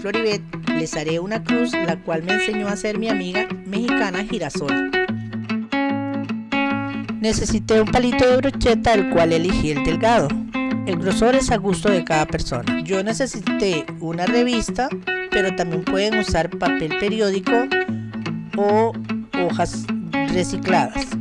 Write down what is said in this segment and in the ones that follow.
Floribet, les haré una cruz la cual me enseñó a hacer mi amiga mexicana Girasol. Necesité un palito de brocheta el cual elegí el delgado. El grosor es a gusto de cada persona. Yo necesité una revista, pero también pueden usar papel periódico o hojas recicladas.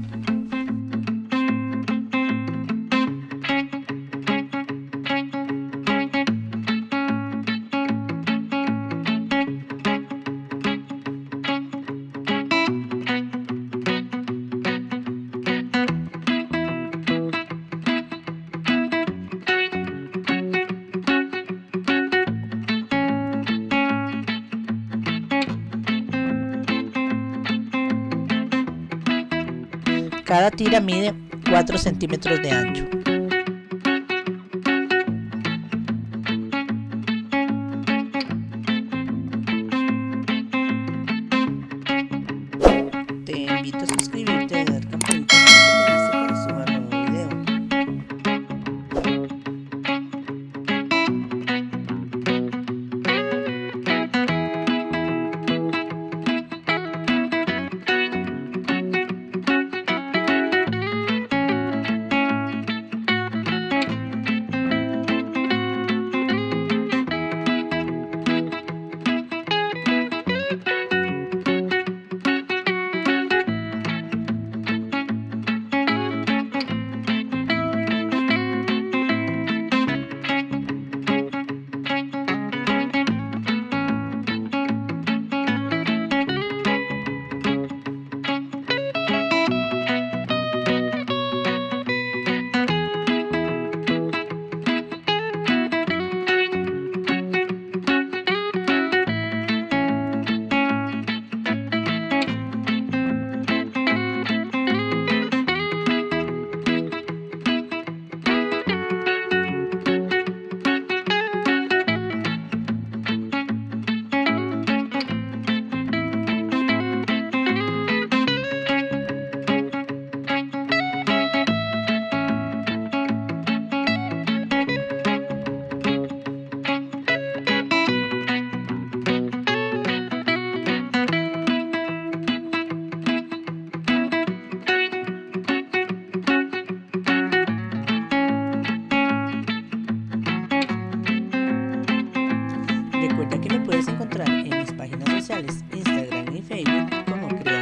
Tira mide 4 centímetros de ancho. Facebook como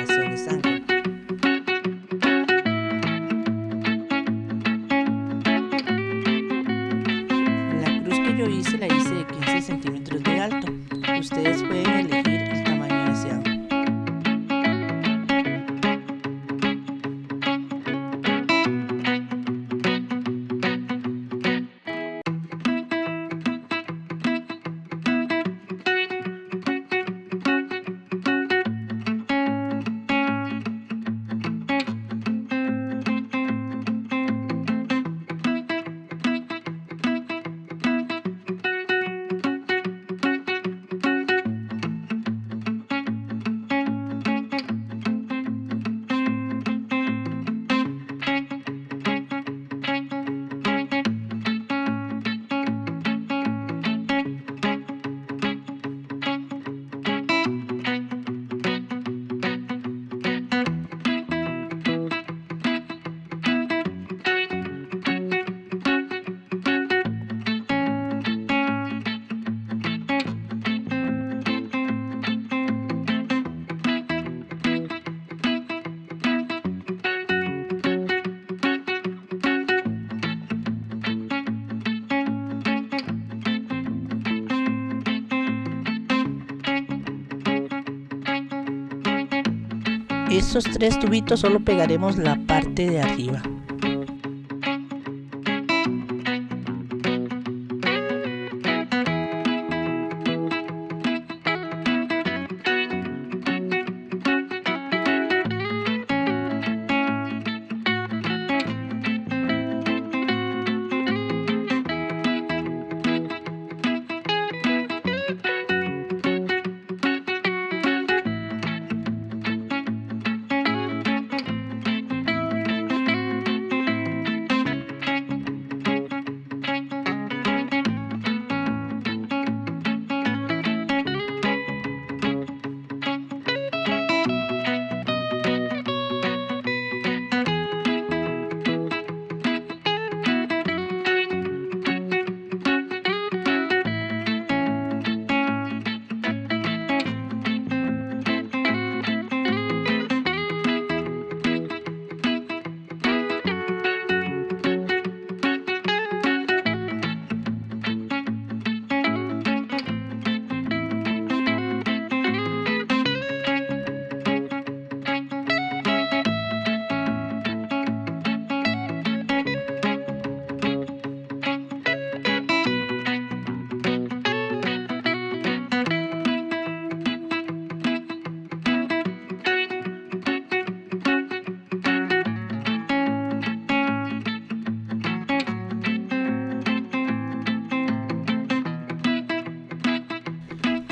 Estos tres tubitos solo pegaremos la parte de arriba.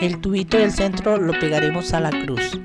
El tubito del centro lo pegaremos a la cruz.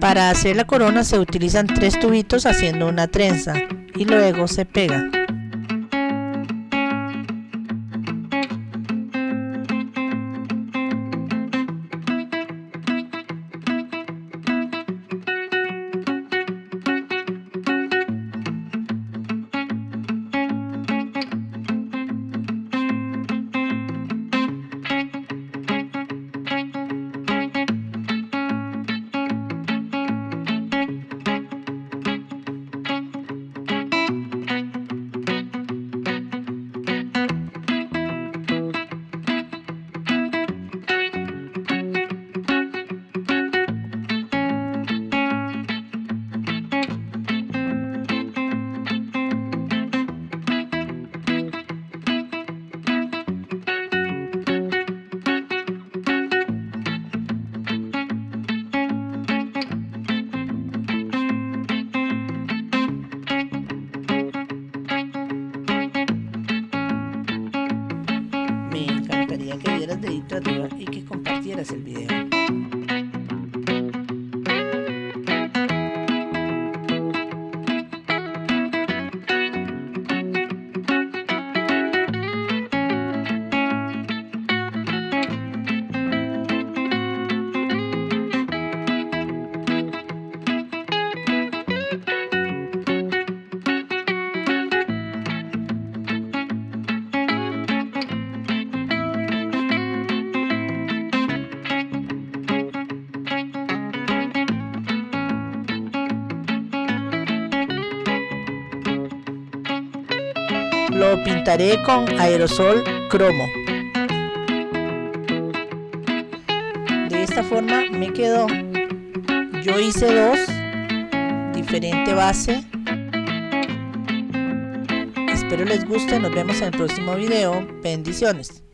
Para hacer la corona se utilizan tres tubitos haciendo una trenza y luego se pega. Y que compartieras el video. Lo pintaré con aerosol cromo. De esta forma me quedó. Yo hice dos, diferente base. Espero les guste, nos vemos en el próximo video. Bendiciones.